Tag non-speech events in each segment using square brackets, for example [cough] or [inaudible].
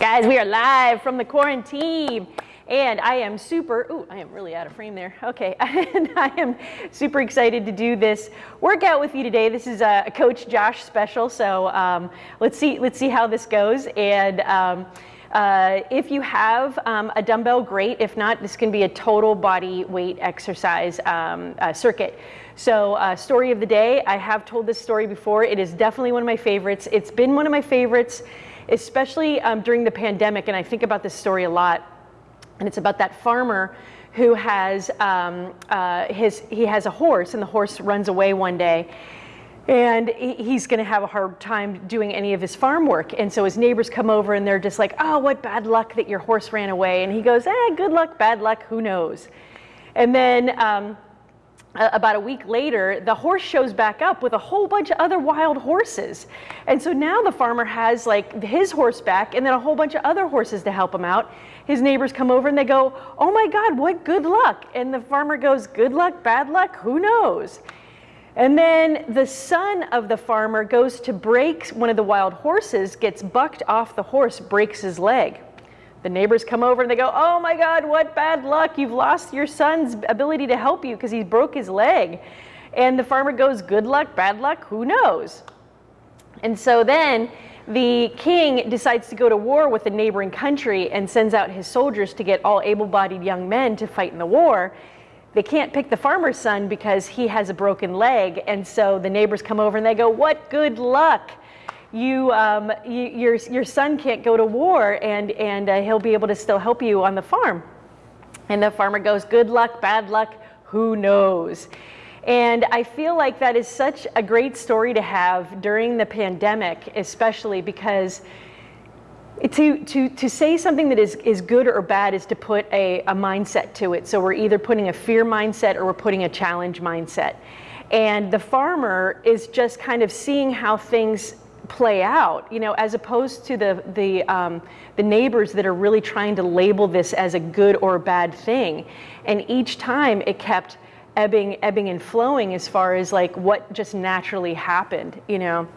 Guys, we are live from the quarantine. And I am super, ooh, I am really out of frame there. Okay, [laughs] and I am super excited to do this workout with you today. This is a Coach Josh special, so um, let's see, let's see how this goes. And um, uh, if you have um, a dumbbell, great. If not, this can be a total body weight exercise um, uh, circuit. So, uh, story of the day. I have told this story before. It is definitely one of my favorites. It's been one of my favorites, especially um, during the pandemic. And I think about this story a lot and it's about that farmer who has um, uh, his he has a horse and the horse runs away one day and he's going to have a hard time doing any of his farm work and so his neighbors come over and they're just like oh what bad luck that your horse ran away and he goes eh good luck bad luck who knows and then um, Uh, about a week later, the horse shows back up with a whole bunch of other wild horses. And so now the farmer has like his horse back and then a whole bunch of other horses to help him out. His neighbors come over and they go, Oh my God, what good luck. And the farmer goes, Good luck, bad luck, who knows? And then the son of the farmer goes to break one of the wild horses, gets bucked off the horse, breaks his leg. The neighbors come over and they go, Oh my God, what bad luck. You've lost your son's ability to help you because he broke his leg. And the farmer goes, Good luck, bad luck, who knows? And so then the king decides to go to war with the neighboring country and sends out his soldiers to get all able bodied young men to fight in the war. They can't pick the farmer's son because he has a broken leg. And so the neighbors come over and they go, What good luck! You, um, you, your, your son can't go to war and, and uh, he'll be able to still help you on the farm. And the farmer goes, good luck, bad luck, who knows? And I feel like that is such a great story to have during the pandemic, especially because to, to, to say something that is, is good or bad is to put a, a mindset to it. So we're either putting a fear mindset or we're putting a challenge mindset. And the farmer is just kind of seeing how things play out, you know, as opposed to the, the, um, the neighbors that are really trying to label this as a good or a bad thing. And each time it kept ebbing, ebbing and flowing as far as like what just naturally happened, you know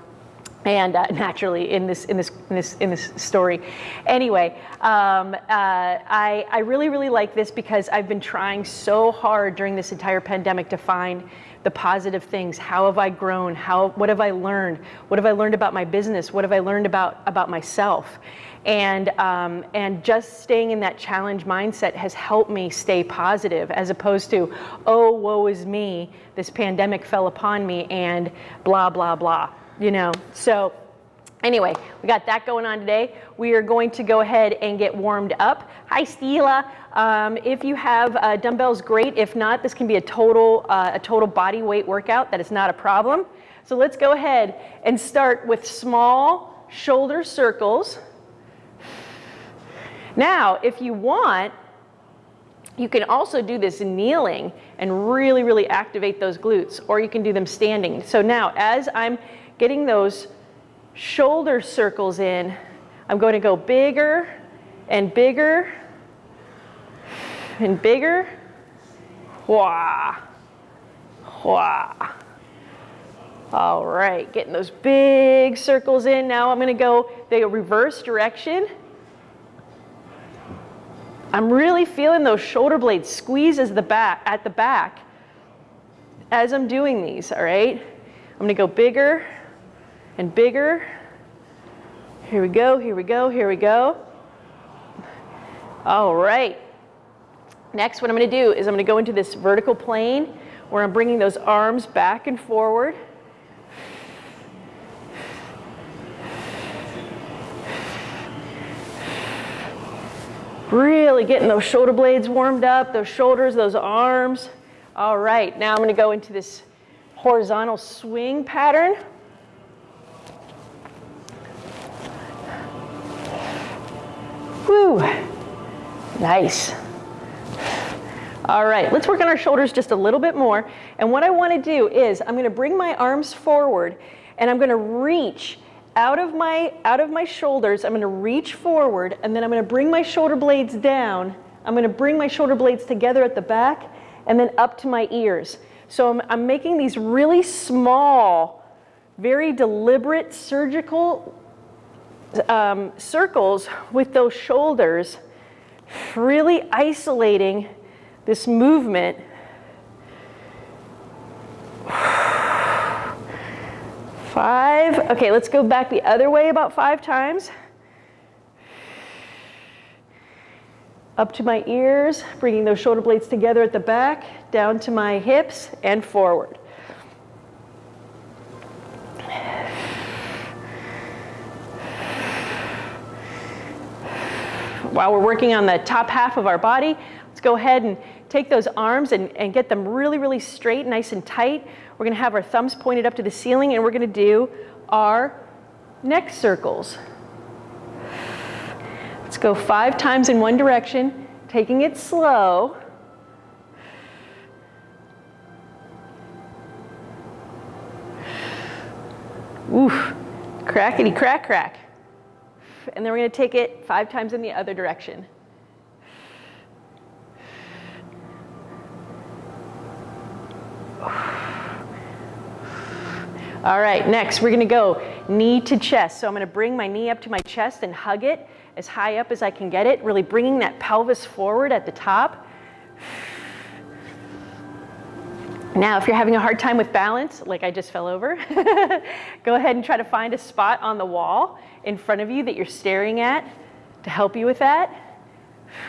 and uh, [laughs] naturally in this in this in this in this story. Anyway, um, uh, I I really really like this because I've been trying so hard during this entire pandemic to find the positive things. How have I grown? How what have I learned? What have I learned about my business? What have I learned about about myself? And um, and just staying in that challenge mindset has helped me stay positive, as opposed to, oh, woe is me. This pandemic fell upon me, and blah blah blah you know. So anyway, we got that going on today. We are going to go ahead and get warmed up. Hi, Stila. Um, if you have uh, dumbbells, great. If not, this can be a total, uh, a total body weight workout. That is not a problem. So let's go ahead and start with small shoulder circles. Now, if you want, you can also do this kneeling and really, really activate those glutes, or you can do them standing. So now, as I'm getting those shoulder circles in, I'm going to go bigger and bigger and bigger. Wah, wah. All right, getting those big circles in. Now I'm gonna go the reverse direction. I'm really feeling those shoulder blades squeeze as the back, at the back as I'm doing these, all right? I'm gonna go bigger and bigger. Here we go, here we go, here we go. All right. Next, what I'm going to do is I'm going to go into this vertical plane where I'm bringing those arms back and forward. Really getting those shoulder blades warmed up, those shoulders, those arms. All right, now I'm going to go into this horizontal swing pattern. Woo, nice. All right, let's work on our shoulders just a little bit more. And what I wanna do is I'm gonna bring my arms forward and I'm gonna reach out of my, out of my shoulders. I'm gonna reach forward and then I'm gonna bring my shoulder blades down. I'm gonna bring my shoulder blades together at the back and then up to my ears. So I'm, I'm making these really small, very deliberate surgical um, circles with those shoulders, really isolating this movement. Five. Okay, let's go back the other way about five times. Up to my ears, bringing those shoulder blades together at the back, down to my hips, and forward. While we're working on the top half of our body, let's go ahead and take those arms and, and get them really, really straight, nice and tight. We're gonna have our thumbs pointed up to the ceiling and we're gonna do our neck circles. Let's go five times in one direction, taking it slow. Oof, crackety crack crack. And then we're gonna take it five times in the other direction. All right, next we're gonna go knee to chest. So I'm gonna bring my knee up to my chest and hug it as high up as I can get it, really bringing that pelvis forward at the top. Now, if you're having a hard time with balance, like I just fell over, [laughs] go ahead and try to find a spot on the wall in front of you that you're staring at to help you with that.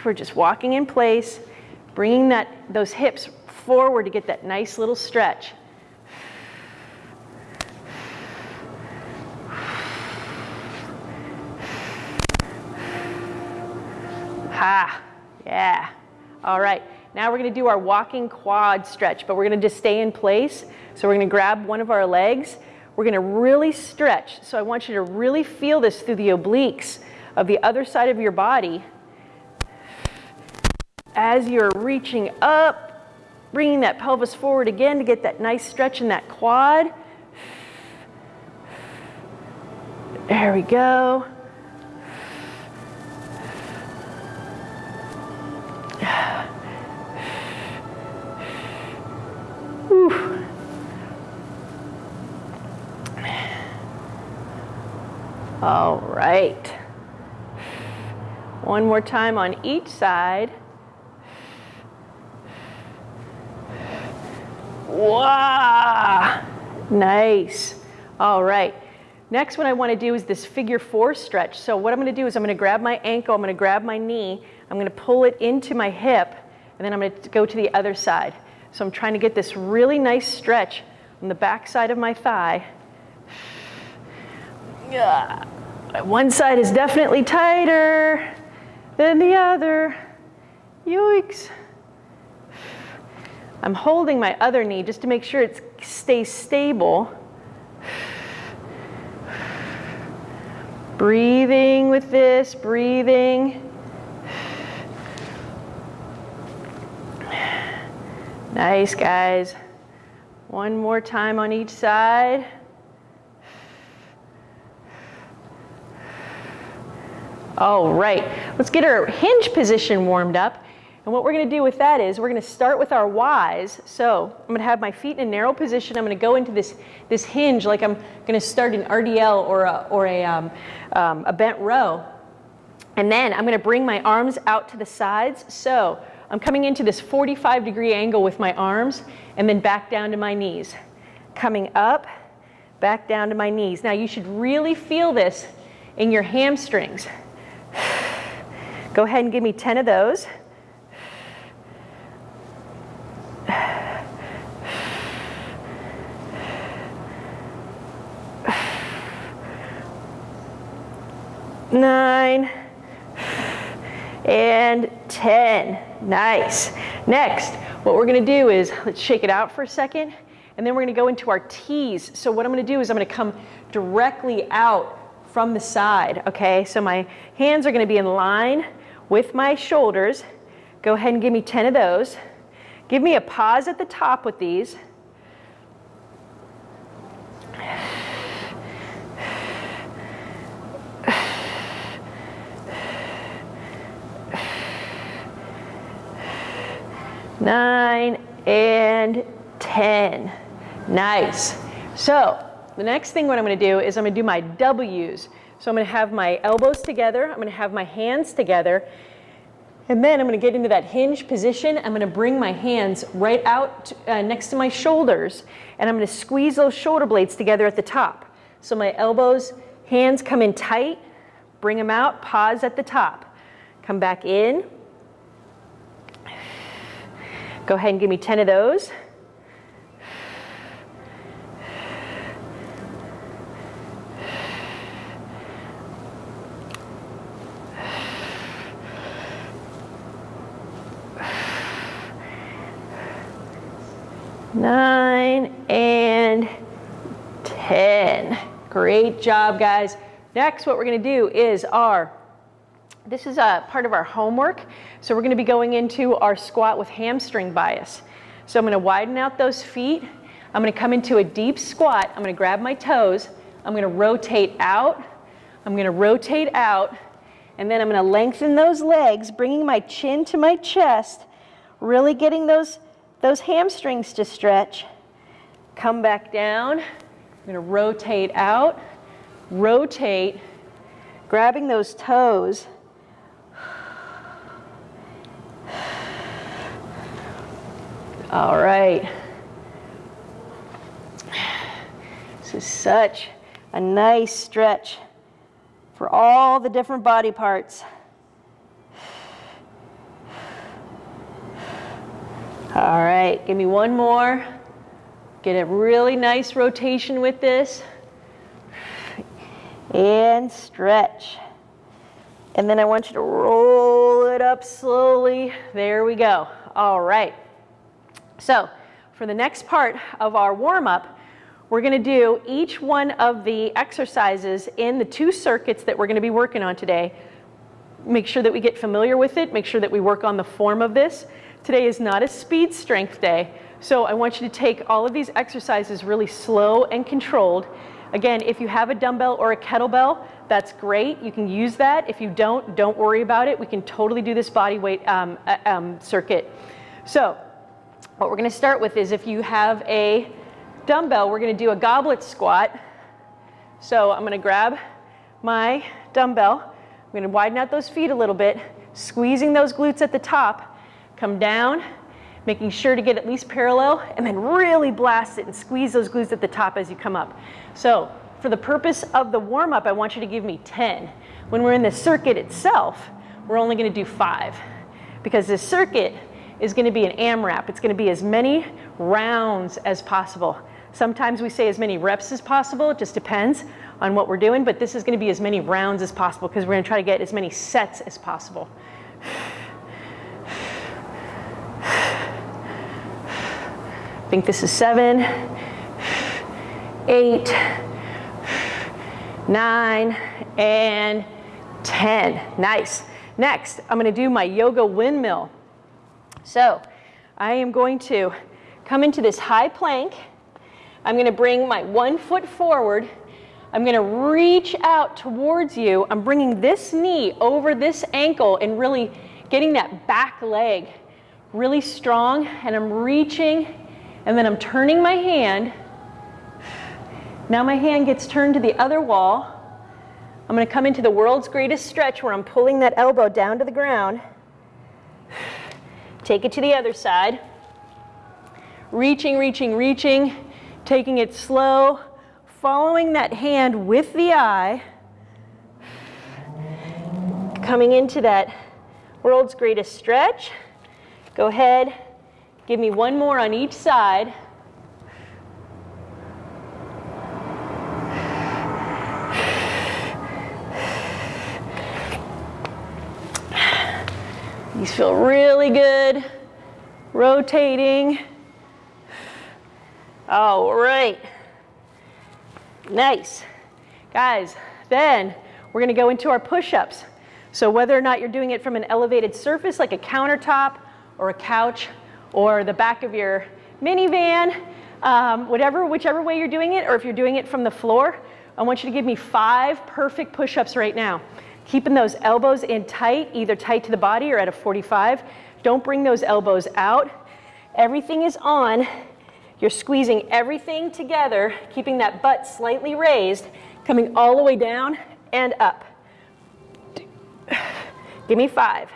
We're just walking in place, bringing that, those hips forward to get that nice little stretch. Ha, yeah. All right, now we're gonna do our walking quad stretch, but we're gonna just stay in place. So we're gonna grab one of our legs. We're gonna really stretch. So I want you to really feel this through the obliques of the other side of your body as you're reaching up, bringing that pelvis forward again to get that nice stretch in that quad. There we go. All right. One more time on each side. Wow, nice. All right. Next one I want to do is this figure four stretch. So what I'm going to do is I'm going to grab my ankle, I'm going to grab my knee, I'm going to pull it into my hip, and then I'm going to go to the other side. So I'm trying to get this really nice stretch on the back side of my thigh. One side is definitely tighter than the other. Yoicks. I'm holding my other knee just to make sure it stays stable. Breathing with this, breathing. Nice, guys. One more time on each side. All right, let's get our hinge position warmed up. And what we're gonna do with that is we're gonna start with our Ys. So I'm gonna have my feet in a narrow position. I'm gonna go into this, this hinge like I'm gonna start an RDL or a, or a, um, um, a bent row. And then I'm gonna bring my arms out to the sides. So I'm coming into this 45 degree angle with my arms and then back down to my knees. Coming up, back down to my knees. Now you should really feel this in your hamstrings. Go ahead and give me 10 of those. Nine and 10. Nice. Next, what we're gonna do is, let's shake it out for a second, and then we're gonna go into our T's. So what I'm gonna do is I'm gonna come directly out from the side, okay? So my hands are gonna be in line with my shoulders. Go ahead and give me 10 of those. Give me a pause at the top with these. Nine and 10. Nice. So the next thing what I'm gonna do is I'm gonna do my W's. So I'm going to have my elbows together. I'm going to have my hands together. And then I'm going to get into that hinge position. I'm going to bring my hands right out uh, next to my shoulders. And I'm going to squeeze those shoulder blades together at the top. So my elbows, hands come in tight. Bring them out. Pause at the top. Come back in. Go ahead and give me 10 of those. nine, and 10. Great job, guys. Next, what we're gonna do is our, this is a part of our homework. So we're gonna be going into our squat with hamstring bias. So I'm gonna widen out those feet. I'm gonna come into a deep squat. I'm gonna grab my toes. I'm gonna rotate out. I'm gonna rotate out. And then I'm gonna lengthen those legs, bringing my chin to my chest, really getting those those hamstrings to stretch. Come back down. I'm going to rotate out, rotate, grabbing those toes. All right. This is such a nice stretch for all the different body parts. All right, give me one more. Get a really nice rotation with this. And stretch. And then I want you to roll it up slowly. There we go. All right. So for the next part of our warm-up, we're going to do each one of the exercises in the two circuits that we're going to be working on today. Make sure that we get familiar with it. Make sure that we work on the form of this. Today is not a speed strength day, so I want you to take all of these exercises really slow and controlled. Again, if you have a dumbbell or a kettlebell, that's great. You can use that. If you don't, don't worry about it. We can totally do this body weight um, uh, um, circuit. So what we're going to start with is if you have a dumbbell, we're going to do a goblet squat. So I'm going to grab my dumbbell. I'm going to widen out those feet a little bit, squeezing those glutes at the top, come down, making sure to get at least parallel, and then really blast it and squeeze those glutes at the top as you come up. So for the purpose of the warm-up, I want you to give me 10. When we're in the circuit itself, we're only gonna do five because this circuit is gonna be an AMRAP. It's gonna be as many rounds as possible. Sometimes we say as many reps as possible, it just depends on what we're doing, but this is gonna be as many rounds as possible because we're gonna try to get as many sets as possible. I think this is seven, eight, nine, and 10. Nice. Next, I'm gonna do my yoga windmill. So I am going to come into this high plank. I'm gonna bring my one foot forward. I'm gonna reach out towards you. I'm bringing this knee over this ankle and really getting that back leg really strong. And I'm reaching and then I'm turning my hand. Now my hand gets turned to the other wall. I'm going to come into the world's greatest stretch where I'm pulling that elbow down to the ground. Take it to the other side. Reaching, reaching, reaching, taking it slow, following that hand with the eye. Coming into that world's greatest stretch. Go ahead, Give me one more on each side. These feel really good. Rotating. All right. Nice. Guys, then we're going to go into our push-ups. So whether or not you're doing it from an elevated surface like a countertop or a couch or the back of your minivan, um, whatever, whichever way you're doing it, or if you're doing it from the floor, I want you to give me five perfect push-ups right now. Keeping those elbows in tight, either tight to the body or at a 45. Don't bring those elbows out. Everything is on. You're squeezing everything together, keeping that butt slightly raised, coming all the way down and up. Give me five.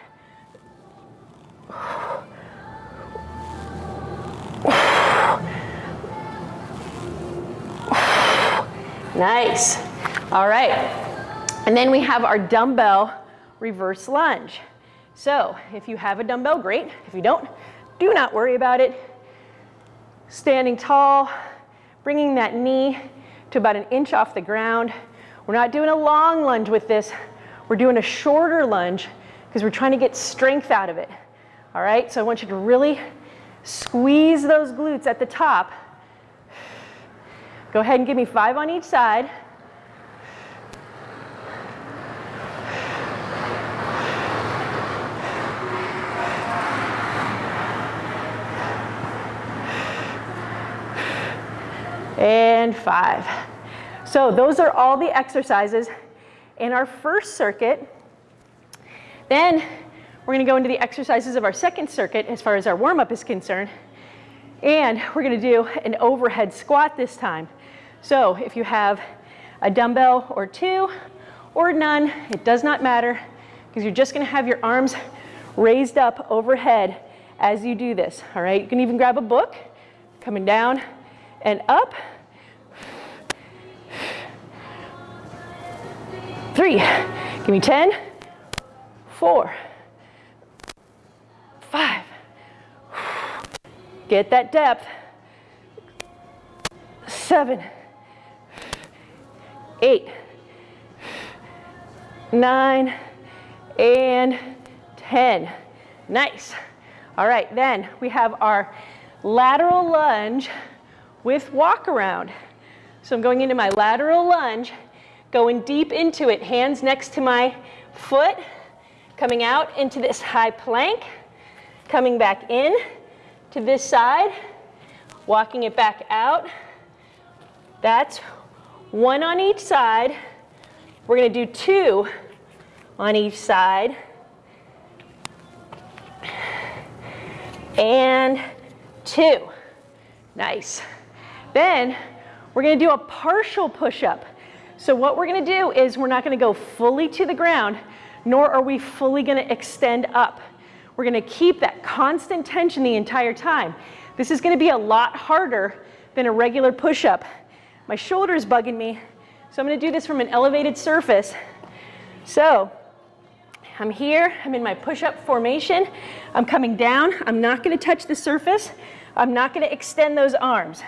Nice. All right. And then we have our dumbbell reverse lunge. So if you have a dumbbell, great. If you don't, do not worry about it. Standing tall, bringing that knee to about an inch off the ground. We're not doing a long lunge with this. We're doing a shorter lunge because we're trying to get strength out of it. All right, so I want you to really squeeze those glutes at the top. Go ahead and give me five on each side. And five. So those are all the exercises in our first circuit. Then we're gonna go into the exercises of our second circuit as far as our warm-up is concerned. And we're gonna do an overhead squat this time. So if you have a dumbbell or two or none, it does not matter because you're just gonna have your arms raised up overhead as you do this, all right? You can even grab a book, coming down and up. Three, give me 10, four, five. Get that depth. Seven, eight, nine, and 10. Nice. All right, then we have our lateral lunge with walk around. So I'm going into my lateral lunge going deep into it, hands next to my foot, coming out into this high plank, coming back in to this side, walking it back out. That's one on each side. We're gonna do two on each side. And two. Nice. Then we're gonna do a partial push-up. So what we're gonna do is we're not gonna go fully to the ground, nor are we fully gonna extend up. We're gonna keep that constant tension the entire time. This is gonna be a lot harder than a regular push-up. My shoulder's bugging me, so I'm gonna do this from an elevated surface. So I'm here, I'm in my push-up formation. I'm coming down, I'm not gonna touch the surface. I'm not gonna extend those arms.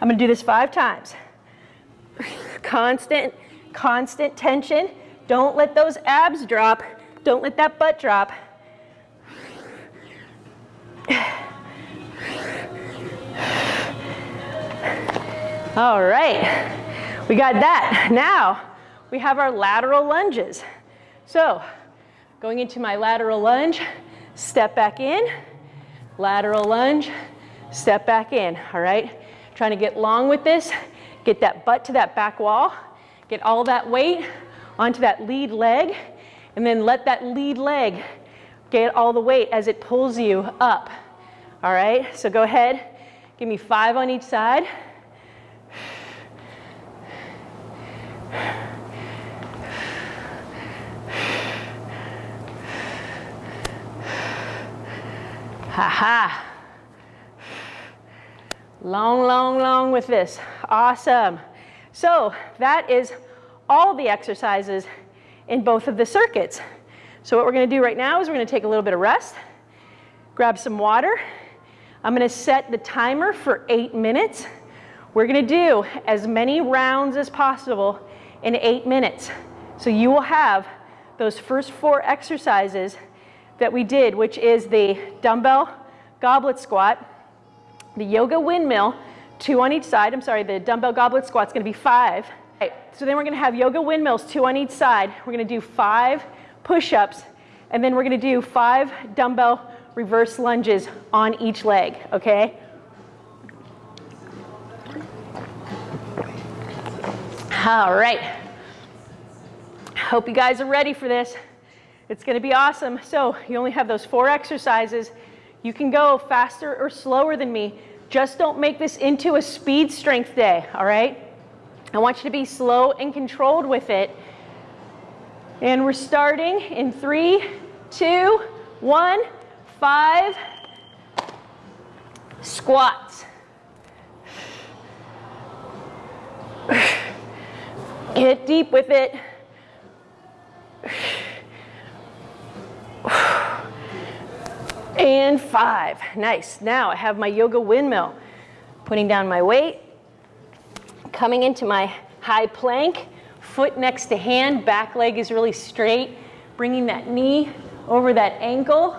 I'm gonna do this five times constant, constant tension. Don't let those abs drop. Don't let that butt drop. All right, we got that. Now we have our lateral lunges. So going into my lateral lunge, step back in, lateral lunge, step back in, all right? Trying to get long with this. Get that butt to that back wall. Get all that weight onto that lead leg. And then let that lead leg get all the weight as it pulls you up. All right, so go ahead. Give me five on each side. Ha ha. Long, long, long with this. Awesome. So that is all the exercises in both of the circuits. So what we're gonna do right now is we're gonna take a little bit of rest, grab some water. I'm gonna set the timer for eight minutes. We're gonna do as many rounds as possible in eight minutes. So you will have those first four exercises that we did, which is the dumbbell goblet squat, the yoga windmill, two on each side. I'm sorry, the dumbbell goblet squat's gonna be five. Okay, so then we're gonna have yoga windmills, two on each side. We're gonna do five push-ups, and then we're gonna do five dumbbell reverse lunges on each leg, okay? All right. Hope you guys are ready for this. It's gonna be awesome. So you only have those four exercises. You can go faster or slower than me. Just don't make this into a speed strength day, all right? I want you to be slow and controlled with it. And we're starting in three, two, one, five, squats. Get deep with it. And five. Nice. Now I have my yoga windmill. Putting down my weight, coming into my high plank, foot next to hand, back leg is really straight, bringing that knee over that ankle.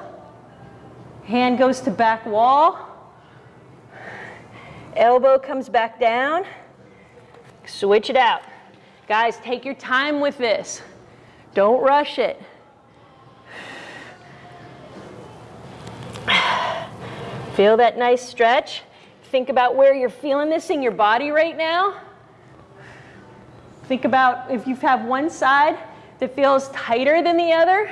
Hand goes to back wall. Elbow comes back down. Switch it out. Guys, take your time with this. Don't rush it. Feel that nice stretch. Think about where you're feeling this in your body right now. Think about if you have one side that feels tighter than the other.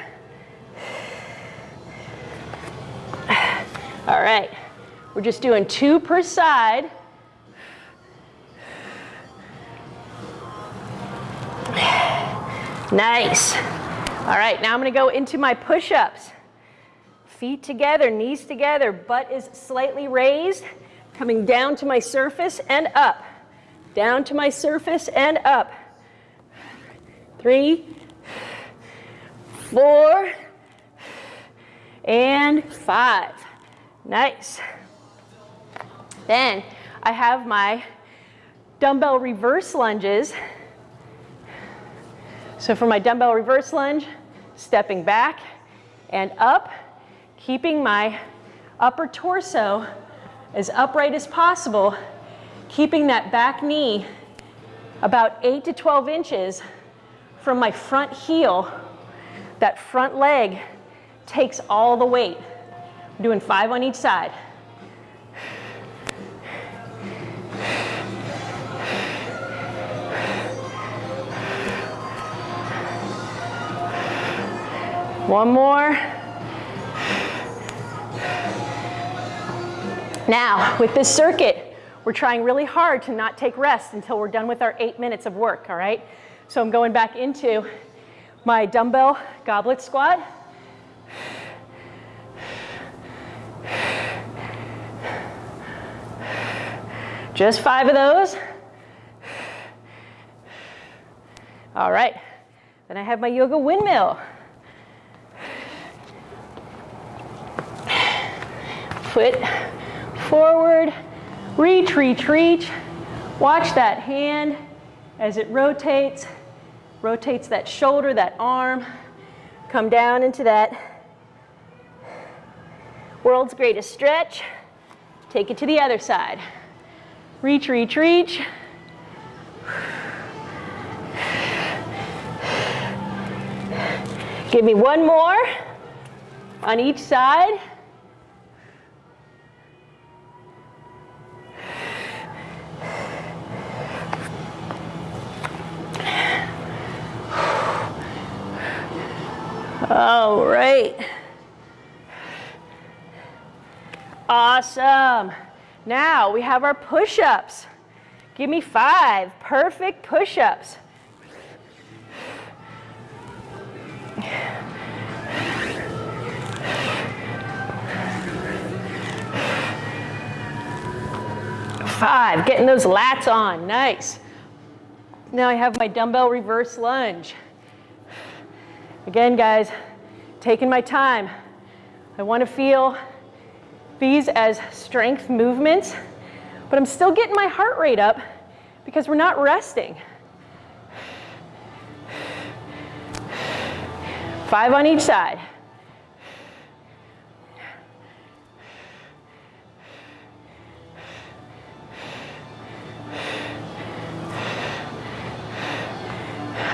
All right, we're just doing two per side. Nice. All right, now I'm gonna go into my push-ups. Feet together, knees together, butt is slightly raised, coming down to my surface and up. Down to my surface and up. Three, four, and five. Nice. Then I have my dumbbell reverse lunges. So for my dumbbell reverse lunge, stepping back and up, keeping my upper torso as upright as possible, keeping that back knee about 8 to 12 inches from my front heel. That front leg takes all the weight. I'm doing five on each side. One more. Now, with this circuit, we're trying really hard to not take rest until we're done with our eight minutes of work, all right? So I'm going back into my dumbbell goblet squat. Just five of those. All right, then I have my yoga windmill. Foot forward, reach, reach, reach. Watch that hand as it rotates, rotates that shoulder, that arm, come down into that world's greatest stretch. Take it to the other side. Reach, reach, reach. Give me one more on each side. All right. Awesome. Now we have our push-ups. Give me five perfect push-ups. Five, getting those lats on, nice. Now I have my dumbbell reverse lunge. Again, guys, taking my time. I want to feel these as strength movements, but I'm still getting my heart rate up because we're not resting. Five on each side.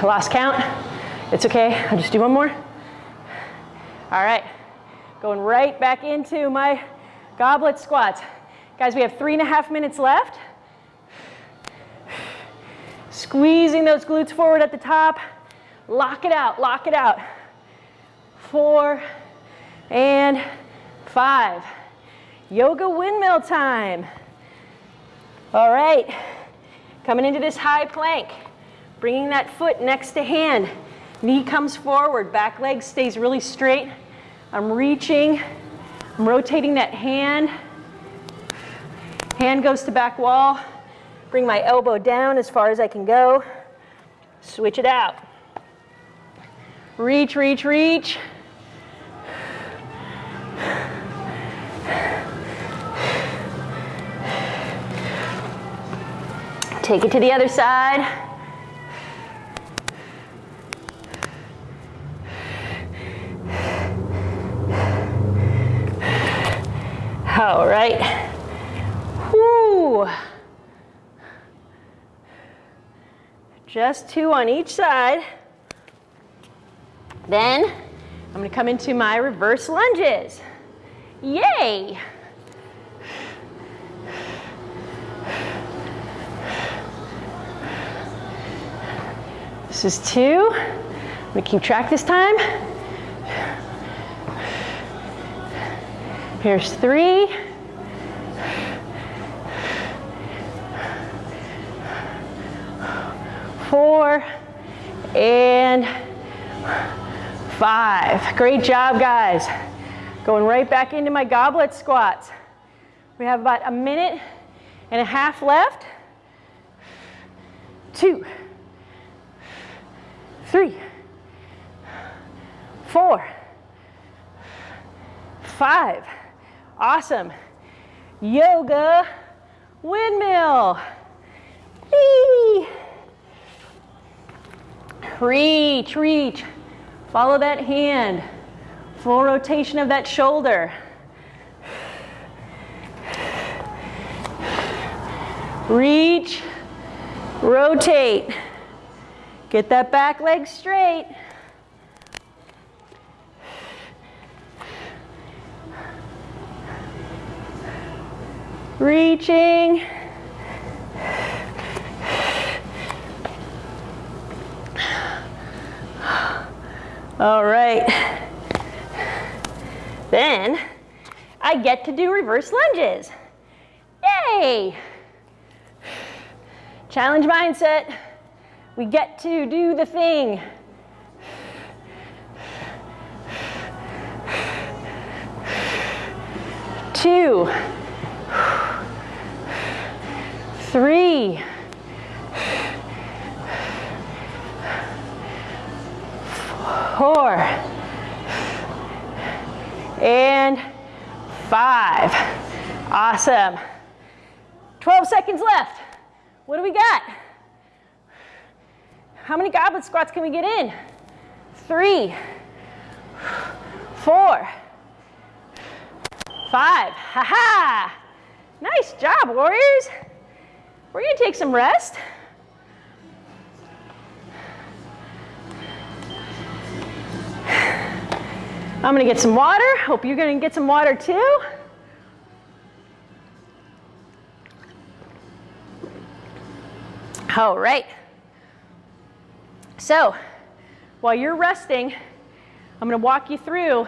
Lost count. It's okay, I'll just do one more. All right, going right back into my goblet squats. Guys, we have three and a half minutes left. Squeezing those glutes forward at the top. Lock it out, lock it out. Four and five. Yoga windmill time. All right, Coming into this high plank, bringing that foot next to hand. Knee comes forward, back leg stays really straight. I'm reaching, I'm rotating that hand. Hand goes to back wall. Bring my elbow down as far as I can go. Switch it out. Reach, reach, reach. Take it to the other side. All right. Whoo. Just two on each side. Then I'm to come into my reverse lunges. Yay! This is two. I'm to keep track this time. Here's three. Four. And five. Great job, guys. Going right back into my goblet squats. We have about a minute and a half left. Two, three, four, five. Awesome. Yoga windmill. Whee! Reach, reach. Follow that hand. Full rotation of that shoulder. Reach, rotate. Get that back leg straight. Reaching. All right. Then I get to do reverse lunges. Yay! Challenge mindset. We get to do the thing. Two, three, four, and five. Awesome. 12 seconds left. What do we got? How many goblet squats can we get in? Three, four, five. Ha ha! Nice job, warriors. We're gonna take some rest. I'm gonna get some water. Hope you're gonna get some water too. All right. So, while you're resting, I'm gonna walk you through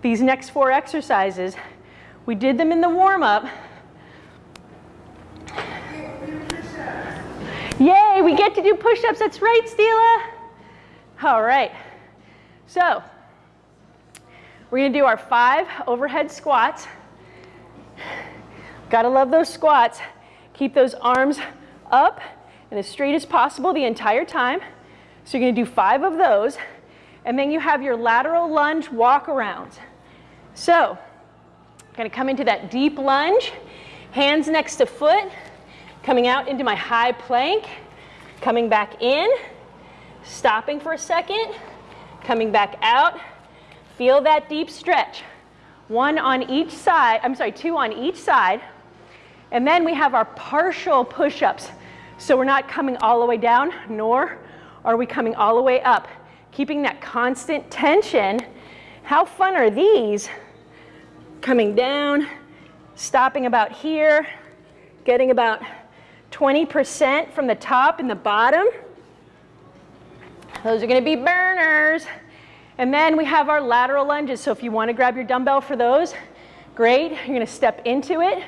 these next four exercises. We did them in the warm-up. Yay, we get to do push-ups. That's right, Stila. All right. So, we're gonna do our five overhead squats. Gotta love those squats. Keep those arms up and as straight as possible the entire time. So you're gonna do five of those, and then you have your lateral lunge walk around. So, gonna come into that deep lunge, hands next to foot, coming out into my high plank, coming back in, stopping for a second, coming back out, Feel that deep stretch. One on each side, I'm sorry, two on each side. And then we have our partial push-ups. So we're not coming all the way down, nor are we coming all the way up. Keeping that constant tension. How fun are these? Coming down, stopping about here, getting about 20% from the top and the bottom. Those are gonna be burners. And then we have our lateral lunges. So if you want to grab your dumbbell for those, great. You're going to step into it,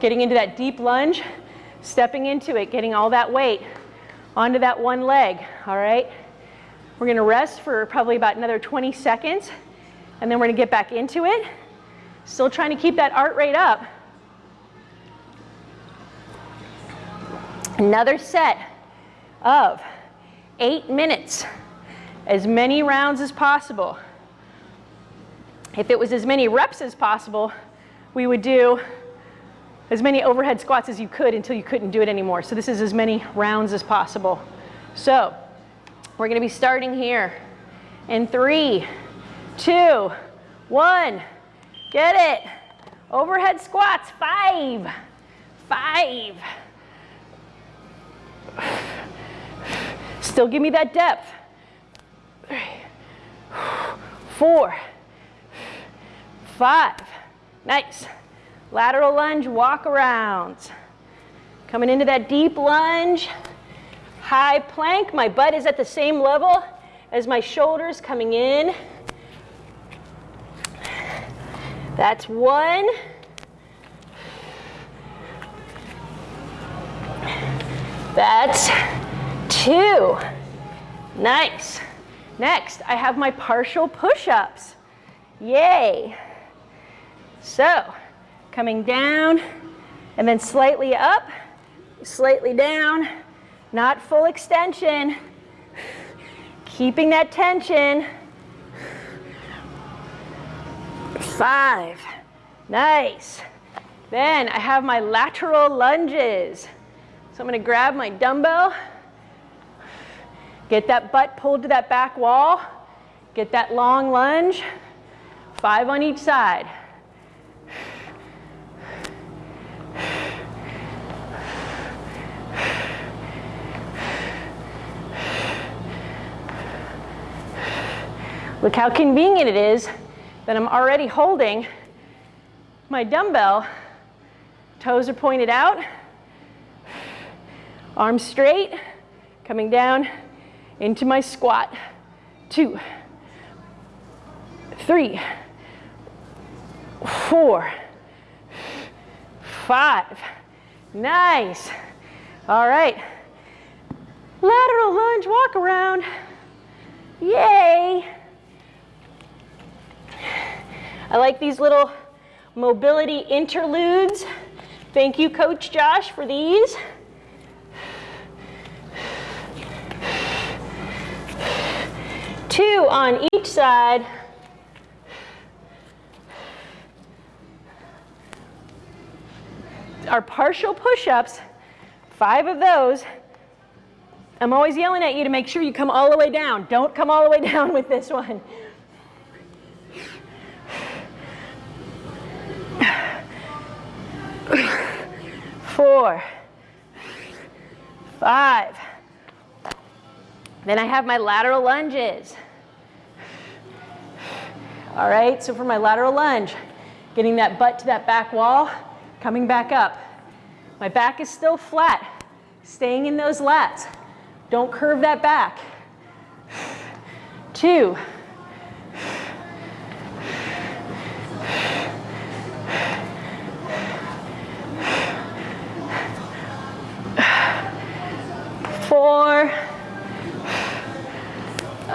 getting into that deep lunge, stepping into it, getting all that weight onto that one leg, all right? We're gonna rest for probably about another 20 seconds, and then we're gonna get back into it. Still trying to keep that heart rate up. Another set of eight minutes, as many rounds as possible. If it was as many reps as possible, we would do as many overhead squats as you could until you couldn't do it anymore. So this is as many rounds as possible. So we're gonna be starting here in three, two, one, get it. Overhead squats, five, five. Still give me that depth. Three, four, five. Nice. Lateral lunge, walk arounds. Coming into that deep lunge. High plank, my butt is at the same level as my shoulders coming in. That's one. That's two. Nice. Next, I have my partial push-ups. Yay. So, coming down and then slightly up, slightly down, not full extension. Keeping that tension. Five. Nice. Then I have my lateral lunges. So I'm going to grab my dumbbell, get that butt pulled to that back wall, get that long lunge, five on each side. Look how convenient it is that I'm already holding my dumbbell. Toes are pointed out, Arms straight, coming down into my squat. Two, three, four, five. Nice. All right. Lateral lunge, walk around. Yay. I like these little mobility interludes. Thank you, Coach Josh, for these. Two on each side. Our partial push-ups, five of those. I'm always yelling at you to make sure you come all the way down. Don't come all the way [laughs] down with this one. Four, five, then I have my lateral lunges. All right, so for my lateral lunge, getting that butt to that back wall, coming back up. My back is still flat, staying in those lats. Don't curve that back. Two. Four.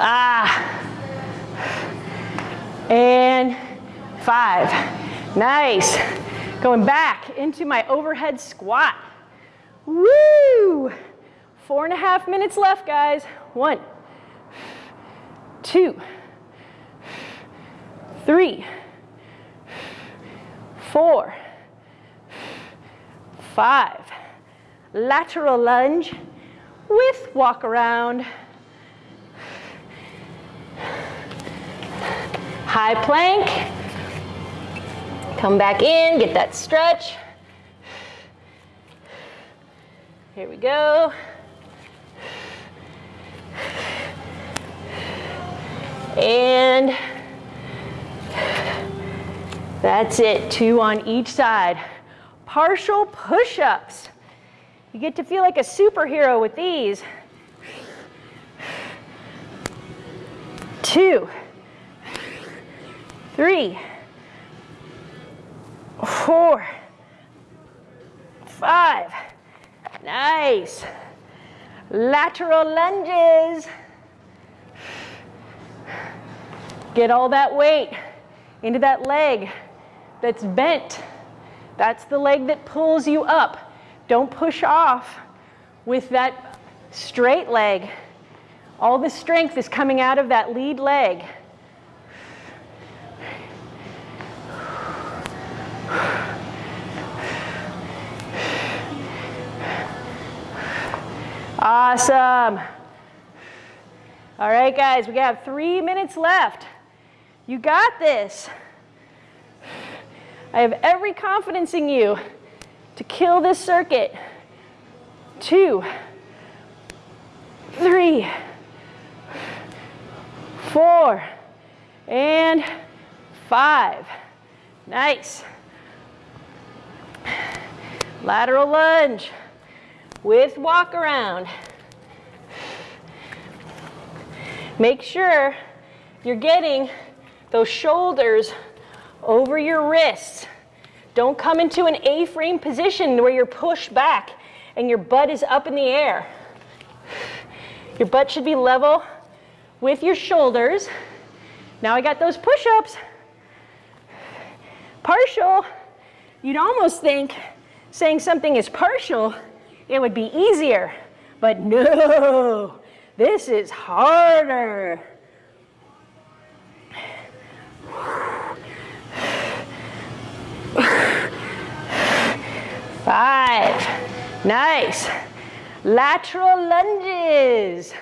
Ah. And five. Nice. Going back into my overhead squat. Woo! Four and a half minutes left, guys. One, two, three, four, five. Lateral lunge with walk around. High plank. Come back in, get that stretch. Here we go. And that's it, two on each side. Partial push-ups. You get to feel like a superhero with these. Two three, four, five. Nice. Lateral lunges. Get all that weight into that leg that's bent. That's the leg that pulls you up. Don't push off with that straight leg. All the strength is coming out of that lead leg. Awesome. All right, guys, we have three minutes left. You got this. I have every confidence in you to kill this circuit. Two, three, four, and five. Nice. Lateral lunge with walk around. Make sure you're getting those shoulders over your wrists. Don't come into an A-frame position where you're pushed back and your butt is up in the air. Your butt should be level with your shoulders. Now I got those push-ups. Partial, you'd almost think saying something is partial, it would be easier. But no, this is harder. Five. Nice. Lateral lunges.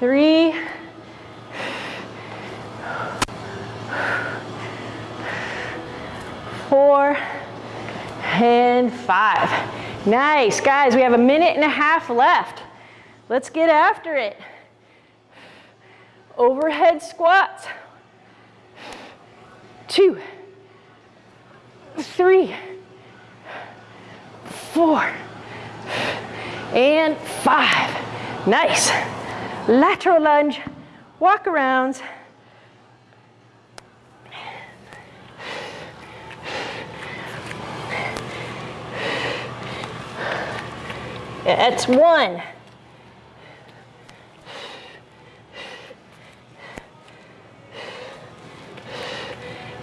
Three. Four. And five. Nice, guys, we have a minute and a half left. Let's get after it. Overhead squats. Two, three, four, and five. Nice. Lateral lunge, walk arounds. That's one.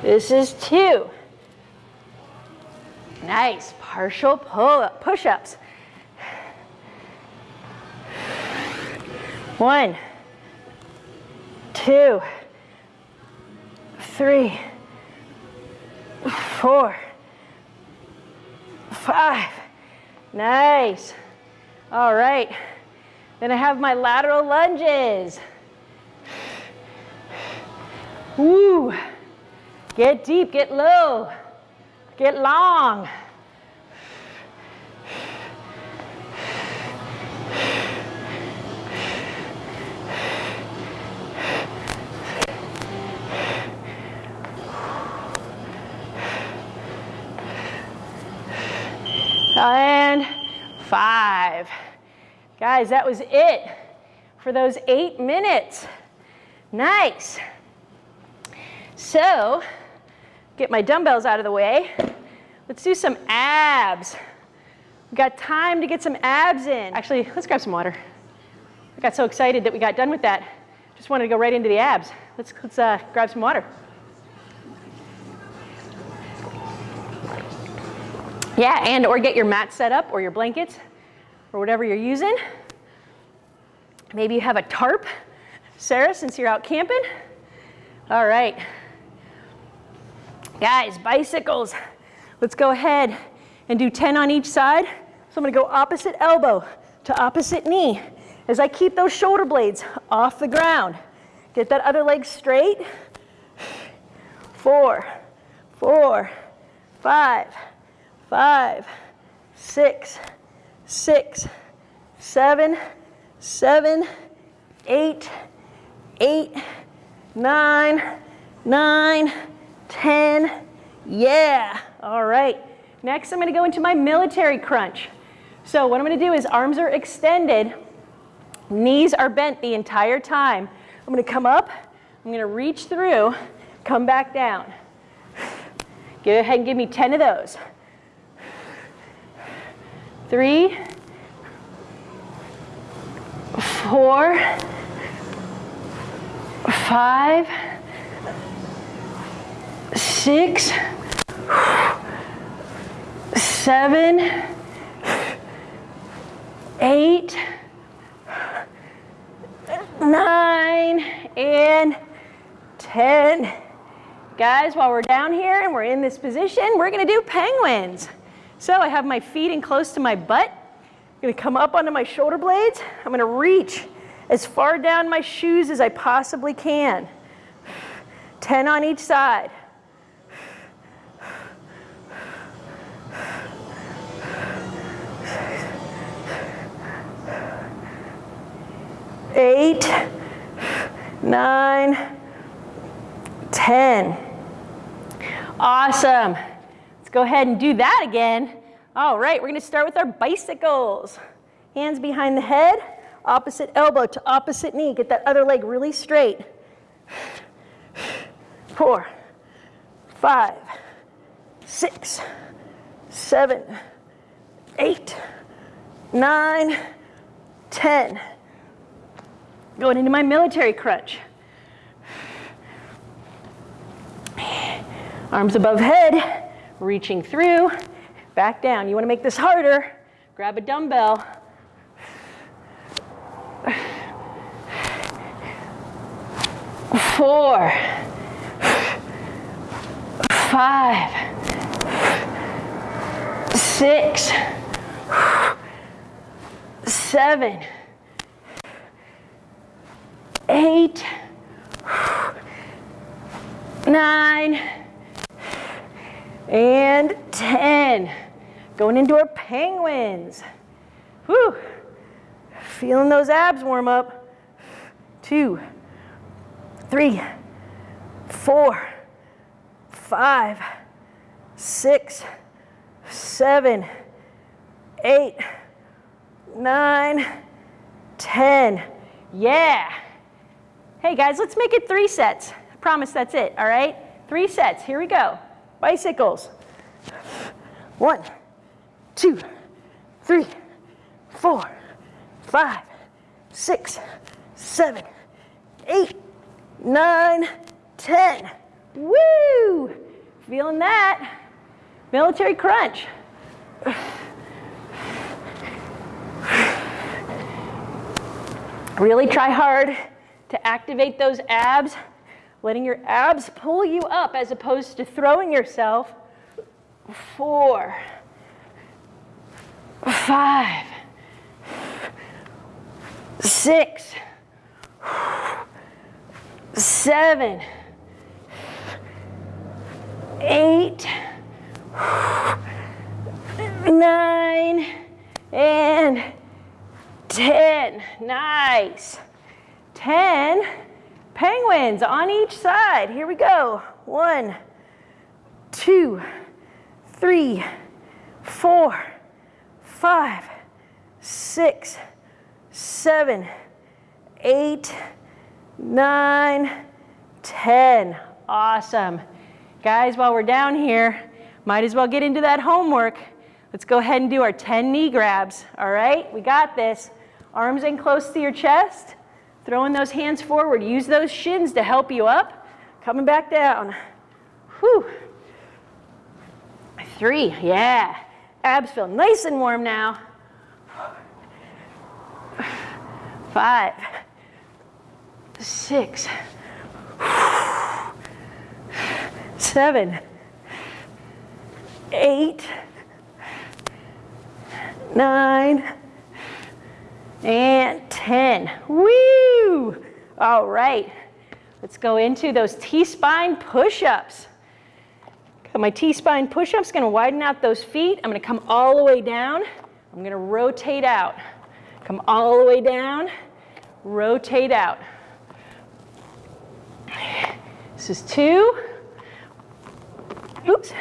This is two. Nice, partial pull up push-ups. One, two, three, four, five. Nice. All right. Then I have my lateral lunges. Woo. Get deep, get low, get long. And five. Guys, that was it for those eight minutes. Nice. So, get my dumbbells out of the way. Let's do some abs. We got time to get some abs in. Actually, let's grab some water. I got so excited that we got done with that. Just wanted to go right into the abs. Let's, let's uh, grab some water. Yeah, and or get your mat set up or your blankets or whatever you're using. Maybe you have a tarp, Sarah, since you're out camping. All right. Guys, bicycles. Let's go ahead and do 10 on each side. So I'm gonna go opposite elbow to opposite knee as I keep those shoulder blades off the ground. Get that other leg straight. Four, four, five, five, six, six, seven, seven, eight, eight, nine, nine, 10. Yeah. All right. Next, I'm going to go into my military crunch. So what I'm going to do is arms are extended. Knees are bent the entire time. I'm gonna come up, I'm gonna reach through, come back down. Go ahead and give me 10 of those. Three, four, five, six, seven, eight, nine, and 10. Guys, while we're down here and we're in this position, we're gonna do penguins. So I have my feet in close to my butt. I'm gonna come up onto my shoulder blades. I'm gonna reach as far down my shoes as I possibly can. 10 on each side. Eight, nine, ten. Awesome. Go ahead and do that again. All right, we're gonna start with our bicycles. Hands behind the head, opposite elbow to opposite knee. Get that other leg really straight. Four, five, six, seven, eight, nine, ten. Going into my military crunch. Arms above head, reaching through, back down. You want to make this harder, grab a dumbbell. Four, five, six, seven, eight, nine, and 10. Going into our penguins. Whew. Feeling those abs warm up. Two, three, four, five, six, seven, eight, nine, ten. Yeah. Hey guys, let's make it three sets. I promise that's it, all right? Three sets, here we go. Bicycles. One, two, three, four, five, six, seven, eight, nine, ten. Woo! Feeling that? Military crunch. Really try hard to activate those abs, letting your abs pull you up as opposed to throwing yourself. Four, five, six, seven, eight, nine, and 10. Nice. 10 penguins on each side. Here we go. One, two, three, four, five, six, seven, eight, nine, ten. Awesome. Guys, while we're down here, might as well get into that homework. Let's go ahead and do our 10 knee grabs, all right? We got this. Arms in close to your chest, throwing those hands forward. Use those shins to help you up. Coming back down. Whew. Three, yeah. Abs feel nice and warm now. Five, six, seven, eight, nine, and 10. Woo! All right, let's go into those T-spine push-ups. My T-spine push-ups, gonna widen out those feet. I'm gonna come all the way down. I'm gonna rotate out. Come all the way down, rotate out. This is two. Oops.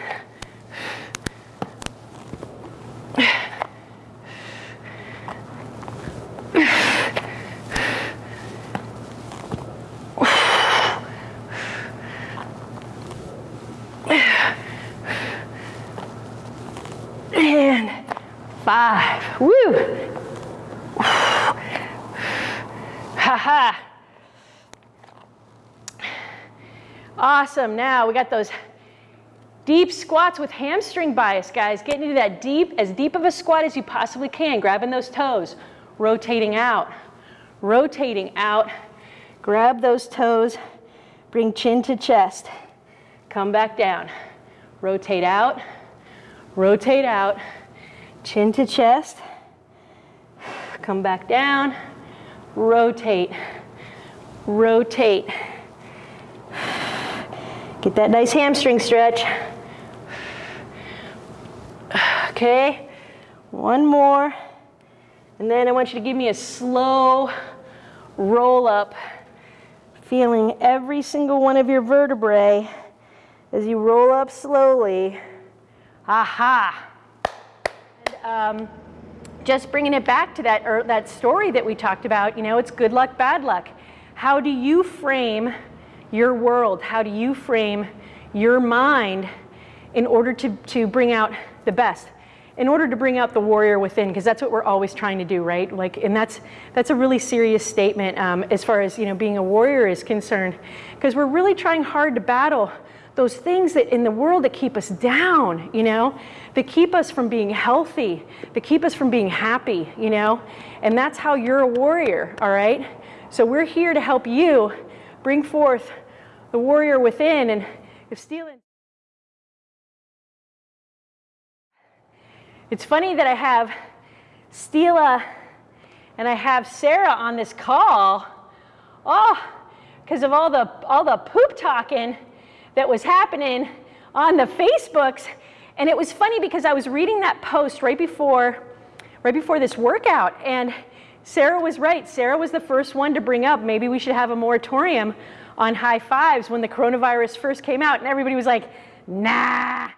five. Woo! Ha ha. Awesome. Now we got those deep squats with hamstring bias, guys. Getting into that deep, as deep of a squat as you possibly can. Grabbing those toes, rotating out, rotating out. Grab those toes, bring chin to chest. Come back down. Rotate out, rotate out, chin to chest. Come back down, rotate, rotate. Get that nice hamstring stretch. Okay, one more. And then I want you to give me a slow roll up, feeling every single one of your vertebrae as you roll up slowly. Aha. And, um, just bringing it back to that, er, that story that we talked about, you know, it's good luck, bad luck. How do you frame your world? How do you frame your mind in order to, to bring out the best? In order to bring out the warrior within, because that's what we're always trying to do, right? Like, and that's that's a really serious statement um, as far as you know being a warrior is concerned, because we're really trying hard to battle those things that in the world that keep us down, you know, that keep us from being healthy, that keep us from being happy, you know, and that's how you're a warrior, all right? So we're here to help you bring forth the warrior within. And if stealing, it's funny that I have Stila and I have Sarah on this call. Oh, because of all the all the poop talking that was happening on the Facebooks. And it was funny because I was reading that post right before right before this workout and Sarah was right. Sarah was the first one to bring up maybe we should have a moratorium on high fives when the coronavirus first came out, and everybody was like, nah,